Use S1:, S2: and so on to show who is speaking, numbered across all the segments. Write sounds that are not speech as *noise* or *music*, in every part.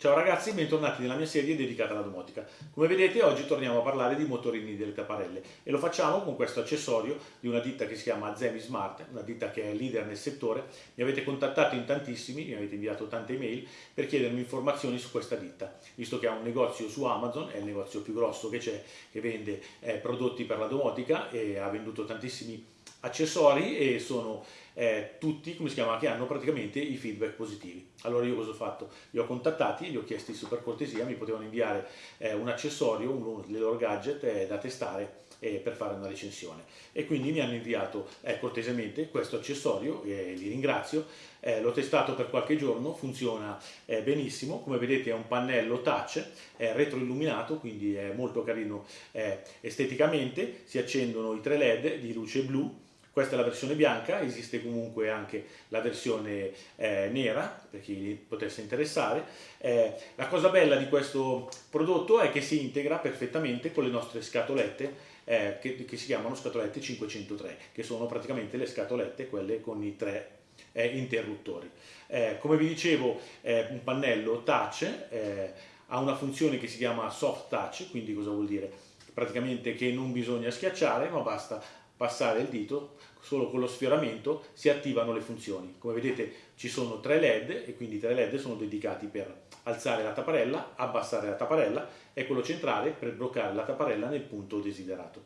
S1: Ciao ragazzi, bentornati nella mia serie dedicata alla domotica. Come vedete oggi torniamo a parlare di motorini delle tapparelle e lo facciamo con questo accessorio di una ditta che si chiama Zemi Smart, una ditta che è leader nel settore. Mi avete contattato in tantissimi, mi avete inviato tante email per chiedermi informazioni su questa ditta, visto che ha un negozio su Amazon, è il negozio più grosso che c'è, che vende eh, prodotti per la domotica e ha venduto tantissimi accessori e sono eh, tutti, come si chiama, che hanno praticamente i feedback positivi. Allora io cosa ho fatto? Li ho contattati, gli ho chiesti su per cortesia, mi potevano inviare eh, un accessorio, uno dei loro gadget eh, da testare eh, per fare una recensione e quindi mi hanno inviato eh, cortesemente questo accessorio e li ringrazio eh, l'ho testato per qualche giorno funziona eh, benissimo come vedete è un pannello touch è retroilluminato quindi è molto carino eh, esteticamente si accendono i tre led di luce blu questa è la versione bianca, esiste comunque anche la versione eh, nera per chi potesse interessare. Eh, la cosa bella di questo prodotto è che si integra perfettamente con le nostre scatolette eh, che, che, si chiamano scatolette 503, che sono praticamente le scatolette quelle con i tre eh, interruttori. Eh, come vi dicevo, un pannello touch eh, ha una funzione che si chiama soft touch, quindi cosa vuol dire? Praticamente che non bisogna schiacciare, ma basta passare il dito, solo con lo sfioramento si attivano le funzioni. Come vedete ci sono tre led e quindi tre led sono dedicati per alzare la tapparella, abbassare la tapparella e quello centrale per bloccare la tapparella nel punto desiderato.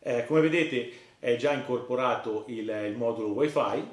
S1: Eh, come vedete è già incorporato il, il modulo wifi,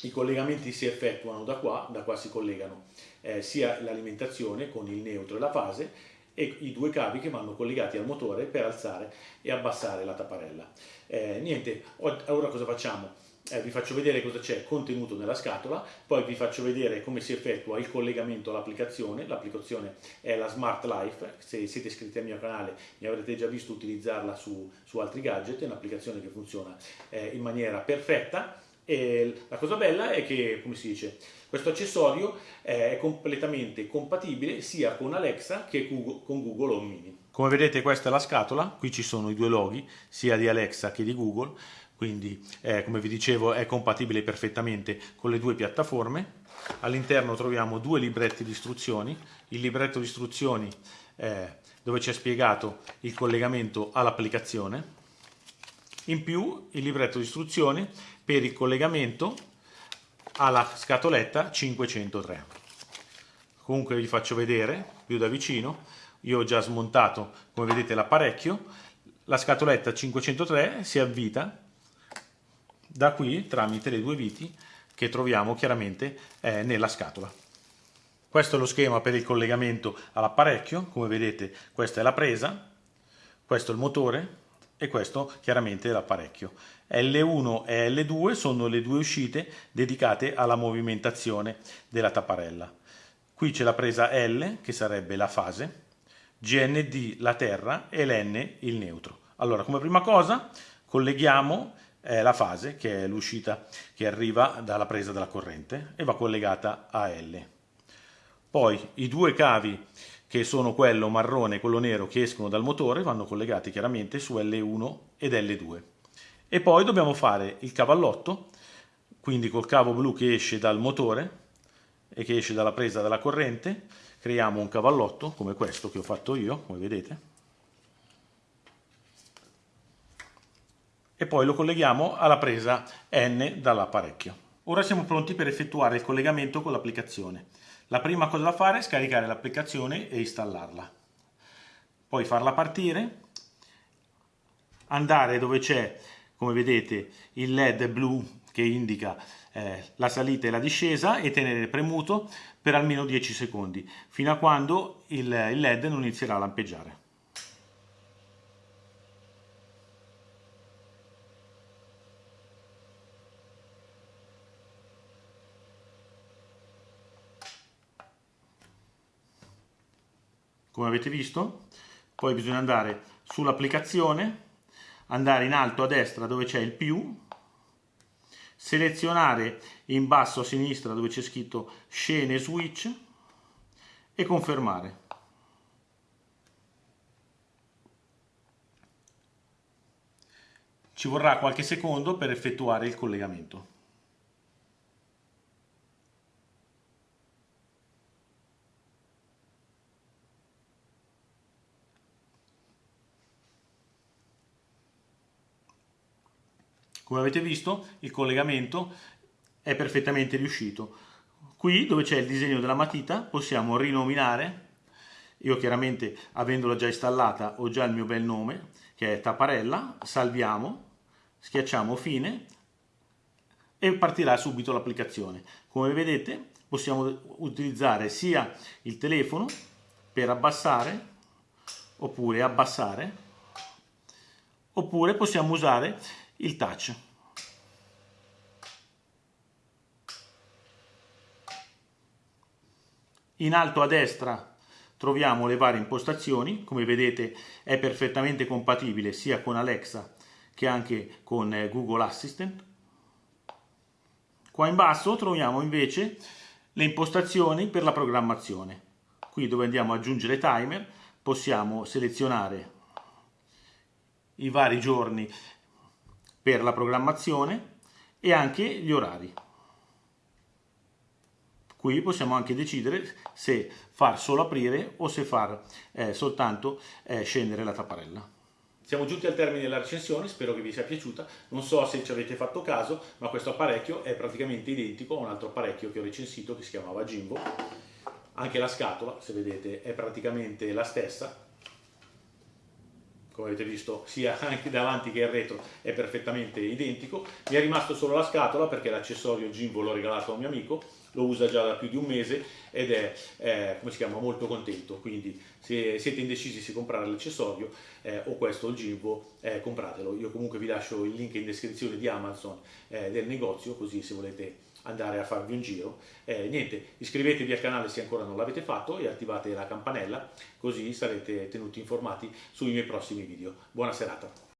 S1: i collegamenti si effettuano da qua, da qua si collegano eh, sia l'alimentazione con il neutro e la fase e i due cavi che vanno collegati al motore per alzare e abbassare la tapparella. Eh, niente, ora cosa facciamo? Eh, vi faccio vedere cosa c'è contenuto nella scatola, poi vi faccio vedere come si effettua il collegamento all'applicazione, l'applicazione è la Smart Life, se siete iscritti al mio canale mi avrete già visto utilizzarla su, su altri gadget, è un'applicazione che funziona eh, in maniera perfetta e la cosa bella è che, come si dice, questo accessorio è completamente compatibile sia con Alexa che con Google Home Mini. Come vedete questa è la scatola, qui ci sono i due loghi, sia di Alexa che di Google, quindi eh, come vi dicevo è compatibile perfettamente con le due piattaforme. All'interno troviamo due libretti di istruzioni, il libretto di istruzioni eh, dove c'è spiegato il collegamento all'applicazione, in più il libretto di istruzioni per il collegamento alla scatoletta 503 comunque vi faccio vedere più da vicino io ho già smontato come vedete l'apparecchio. La scatoletta 503 si avvita da qui tramite le due viti che troviamo chiaramente eh, nella scatola. Questo è lo schema per il collegamento all'apparecchio. Come vedete questa è la presa questo è il motore e questo chiaramente è l'apparecchio. L1 e L2 sono le due uscite dedicate alla movimentazione della tapparella. Qui c'è la presa L che sarebbe la fase, GND la terra e l'N il neutro. Allora come prima cosa colleghiamo eh, la fase che è l'uscita che arriva dalla presa della corrente e va collegata a L. Poi i due cavi che sono quello marrone e quello nero che escono dal motore, vanno collegati chiaramente su L1 ed L2. E poi dobbiamo fare il cavallotto, quindi col cavo blu che esce dal motore e che esce dalla presa della corrente, creiamo un cavallotto come questo che ho fatto io, come vedete, e poi lo colleghiamo alla presa N dall'apparecchio. Ora siamo pronti per effettuare il collegamento con l'applicazione. La prima cosa da fare è scaricare l'applicazione e installarla. Poi farla partire, andare dove c'è, come vedete, il LED blu che indica eh, la salita e la discesa e tenere premuto per almeno 10 secondi, fino a quando il, il LED non inizierà a lampeggiare. Come avete visto. Poi bisogna andare sull'applicazione andare in alto a destra dove c'è il più selezionare in basso a sinistra dove c'è scritto scene switch e confermare. Ci vorrà qualche secondo per effettuare il collegamento Come avete visto il collegamento è perfettamente riuscito. Qui dove c'è il disegno della matita possiamo rinominare, io chiaramente avendola già installata ho già il mio bel nome che è Tapparella, salviamo, schiacciamo fine e partirà subito l'applicazione. Come vedete possiamo utilizzare sia il telefono per abbassare oppure abbassare oppure possiamo usare il touch. In alto a destra troviamo le varie impostazioni, come vedete è perfettamente compatibile sia con Alexa che anche con eh, Google Assistant. Qua in basso troviamo invece le impostazioni per la programmazione. Qui dove andiamo ad aggiungere timer possiamo selezionare i vari giorni per la programmazione e anche gli orari. Qui possiamo anche decidere se far solo aprire o se far eh, soltanto eh, scendere la tapparella. Siamo giunti al termine della recensione, spero che vi sia piaciuta. Non so se ci avete fatto caso, ma questo apparecchio è praticamente identico a un altro apparecchio che ho recensito che si chiamava Jimbo. Anche la scatola, se vedete, è praticamente la stessa, come avete visto sia *laughs* anche davanti che il retro è perfettamente identico. Mi è rimasto solo la scatola perché l'accessorio Jimbo l'ho regalato a un mio amico lo usa già da più di un mese ed è, eh, chiama, molto contento quindi se siete indecisi se comprare l'accessorio eh, o questo o il Jimbo eh, compratelo io comunque vi lascio il link in descrizione di Amazon eh, del negozio così se volete andare a farvi un giro. Eh, niente, iscrivetevi al canale se ancora non l'avete fatto e attivate la campanella così sarete tenuti informati sui miei prossimi video. Buona serata!